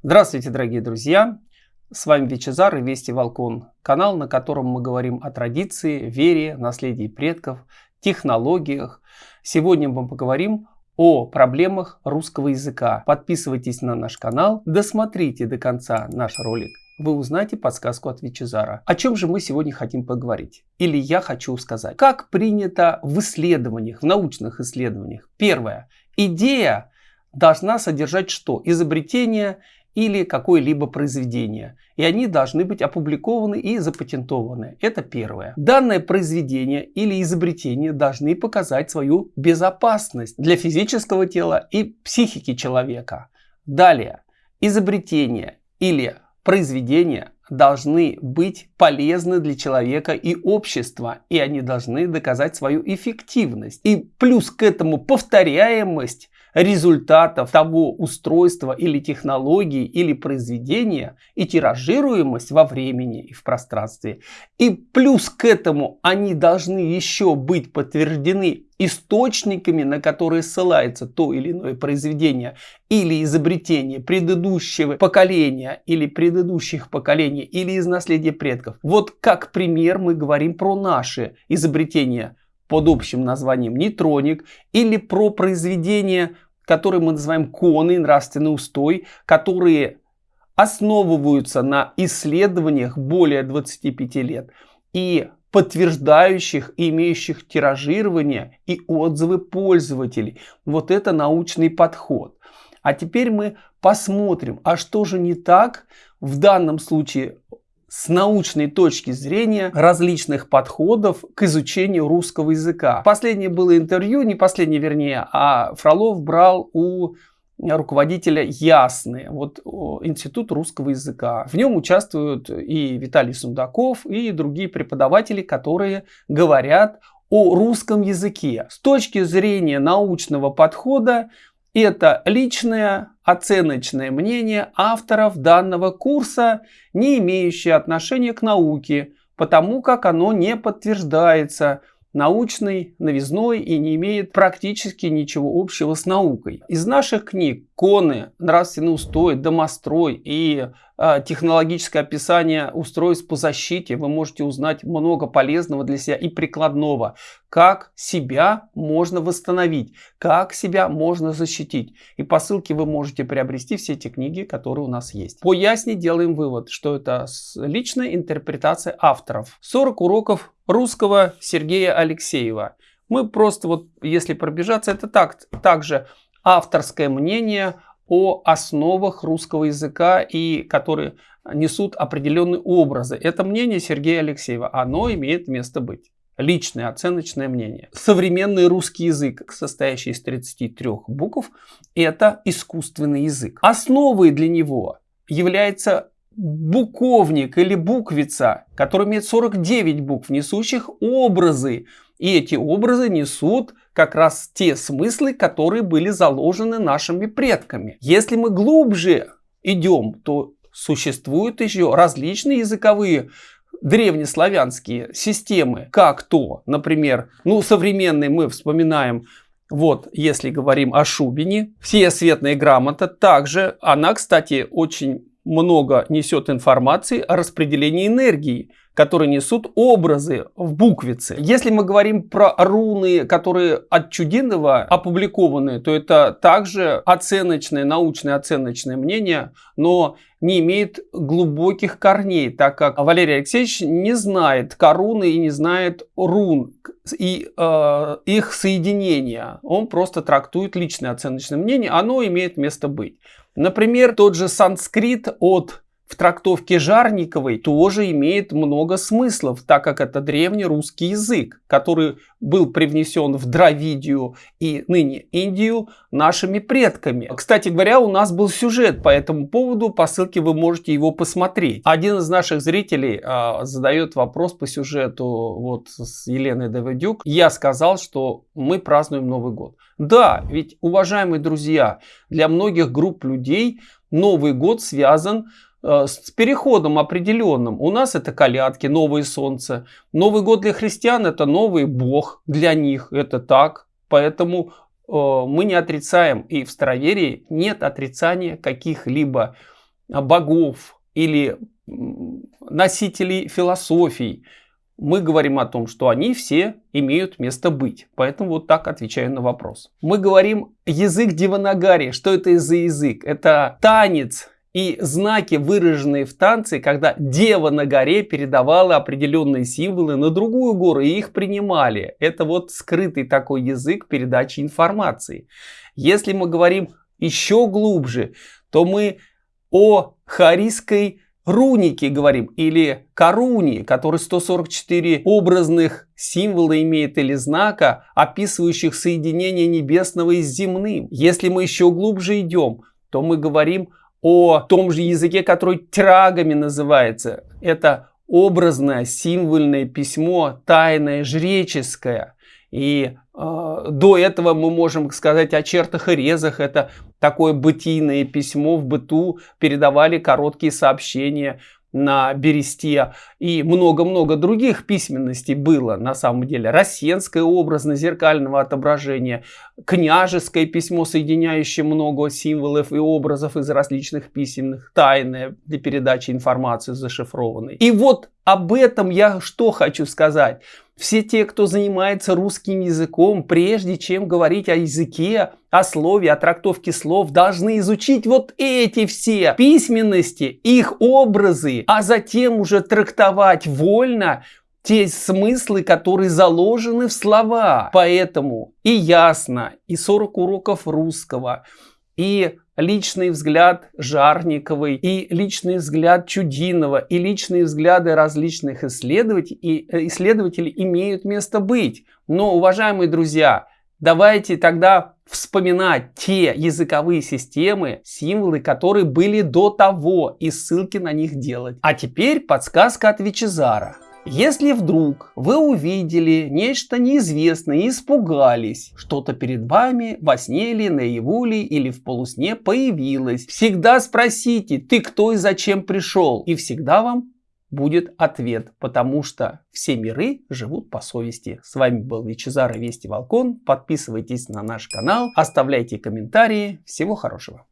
Здравствуйте, дорогие друзья! С вами Вичезар и Вести Волкон, канал, на котором мы говорим о традиции, вере, наследии предков, технологиях. Сегодня мы поговорим о проблемах русского языка. Подписывайтесь на наш канал, досмотрите до конца наш ролик. Вы узнаете подсказку от Вичезара. О чем же мы сегодня хотим поговорить? Или я хочу сказать. Как принято в исследованиях, в научных исследованиях. Первое. Идея должна содержать что? Изобретение или какое-либо произведение. И они должны быть опубликованы и запатентованы. Это первое. Данное произведение или изобретение должны показать свою безопасность для физического тела и психики человека. Далее. Изобретение или произведение должны быть полезны для человека и общества, и они должны доказать свою эффективность. И плюс к этому повторяемость результатов того устройства или технологии или произведения и тиражируемость во времени и в пространстве. И плюс к этому они должны еще быть подтверждены источниками, на которые ссылается то или иное произведение или изобретение предыдущего поколения или предыдущих поколений или из наследия предков. Вот как пример мы говорим про наши изобретения под общим названием нейтроник или про произведения, которые мы называем коны, нравственный устой, которые основываются на исследованиях более 25 лет и подтверждающих и имеющих тиражирование и отзывы пользователей. Вот это научный подход. А теперь мы посмотрим, а что же не так в данном случае с научной точки зрения различных подходов к изучению русского языка. Последнее было интервью, не последнее вернее, а Фролов брал у руководителя Ясны, вот Институт русского языка. В нем участвуют и Виталий Сундаков, и другие преподаватели, которые говорят о русском языке. С точки зрения научного подхода это личное оценочное мнение авторов данного курса, не имеющее отношения к науке, потому как оно не подтверждается научной новизной и не имеет практически ничего общего с наукой. Из наших книг «Коны», «Нравственный устой», «Домострой» и э, технологическое описание устройств по защите вы можете узнать много полезного для себя и прикладного. Как себя можно восстановить, как себя можно защитить. И по ссылке вы можете приобрести все эти книги, которые у нас есть. По ясне делаем вывод, что это личная интерпретация авторов. 40 уроков русского Сергея Алексеева. Мы просто вот, если пробежаться, это так, также авторское мнение о основах русского языка и которые несут определенные образы. Это мнение Сергея Алексеева. Оно имеет место быть. Личное оценочное мнение. Современный русский язык, состоящий из 33 букв, это искусственный язык. Основой для него является буковник или буквица, который имеет 49 букв, несущих образы. И эти образы несут как раз те смыслы, которые были заложены нашими предками. Если мы глубже идем, то существуют еще различные языковые древнеславянские системы, как то, например, ну, современные мы вспоминаем вот, если говорим о Шубине, все светная грамота, также она, кстати, очень много несет информации о распределении энергии, которые несут образы в буквице. Если мы говорим про руны, которые от Чудинова опубликованы, то это также оценочное, научное оценочное мнение, но не имеет глубоких корней, так как Валерий Алексеевич не знает коруны и не знает рун и э, их соединения. Он просто трактует личное оценочное мнение, оно имеет место быть. Например, тот же санскрит от в трактовке Жарниковой тоже имеет много смыслов, так как это древний русский язык, который был привнесен в Дравидию и ныне Индию нашими предками. Кстати говоря, у нас был сюжет по этому поводу, по ссылке вы можете его посмотреть. Один из наших зрителей а, задает вопрос по сюжету вот с Еленой Давыдюк. Я сказал, что мы празднуем Новый год. Да, ведь, уважаемые друзья, для многих групп людей Новый год связан Э, с переходом определенным. У нас это колядки, новое солнце. Новый год для христиан это новый бог для них. Это так. Поэтому э, мы не отрицаем. И в староверии нет отрицания каких-либо богов или носителей философий, мы говорим о том, что они все имеют место быть. Поэтому вот так отвечаю на вопрос. Мы говорим язык Диванагари. Что это за язык? Это танец и знаки, выраженные в танце, когда дева на горе передавала определенные символы на другую гору и их принимали. Это вот скрытый такой язык передачи информации. Если мы говорим еще глубже, то мы о харийской руники говорим, или коруни, который 144 образных символа имеет или знака, описывающих соединение небесного и с земным. Если мы еще глубже идем, то мы говорим о том же языке, который трагами называется. Это образное, символьное письмо, тайное, жреческое. И э, до этого мы можем сказать о чертах и резах. Это такое бытийное письмо в быту. Передавали короткие сообщения на бересте и много-много других письменностей было на самом деле. Рассенское образно зеркального отображения, княжеское письмо, соединяющее много символов и образов из различных письменных, тайное для передачи информации зашифрованной. И вот об этом я что хочу сказать. Все те, кто занимается русским языком, прежде чем говорить о языке, о слове, о трактовке слов, должны изучить вот эти все письменности, их образы, а затем уже трактовать вольно те смыслы, которые заложены в слова. Поэтому и ясно, и 40 уроков русского, и личный взгляд Жарниковой, и личный взгляд Чудинова, и личные взгляды различных исследователей, э, исследователей имеют место быть. Но, уважаемые друзья, давайте тогда вспоминать те языковые системы, символы, которые были до того, и ссылки на них делать. А теперь подсказка от Вичезара. Если вдруг вы увидели нечто неизвестное и испугались, что-то перед вами во сне ли, наяву ли или в полусне появилось, всегда спросите, ты кто и зачем пришел, и всегда вам будет ответ, потому что все миры живут по совести. С вами был Вичезар и Вести Волкон. Подписывайтесь на наш канал, оставляйте комментарии. Всего хорошего.